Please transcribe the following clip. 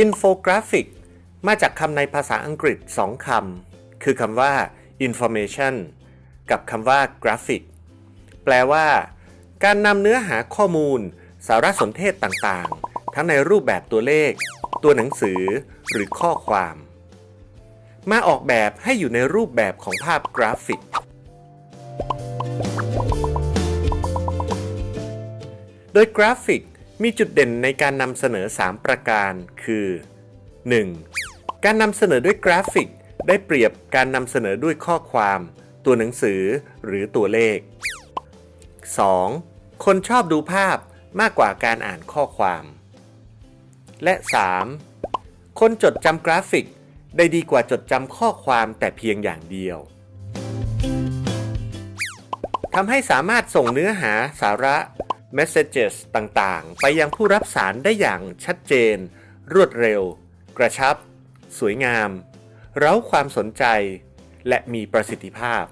infographic. มาจากคำในภาษาอังกฤษสองคำ คือคำว่า information กับคำว่า graphic แปลว่า การนำเนื้อหาข้อมูล สารสนเทศต่างๆ ทั้งในรูปแบบตัวเลข ตัวหนังสือ หรือข้อความ มาออกแบบให้อยู่ในรูปแบบของภาพกราฟิก โดยกราฟิกมีจุดเด่นในการนำเสนอ 3 ประการคือ 1. การนำเสนอด้วยกราฟิก ได้เปรียบการนำเสนอด้วยข้อความ ตัวหนังสือหรือตัวเลข 2. คนชอบดูภาพมากกว่าการอ่านข้อความ และ 3. คนจดจำกราฟิก ได้ดีกว่าจดจำข้อความแต่เพียงอย่างเดียวทำให้สามารถส่งเนื้อหาสาระ messages ต่างๆ ไปยังผู้รับสารได้อย่างชัดเจน รวดเร็ว กระชับ สวยงาม เร้าความสนใจ และมีประสิทธิภาพ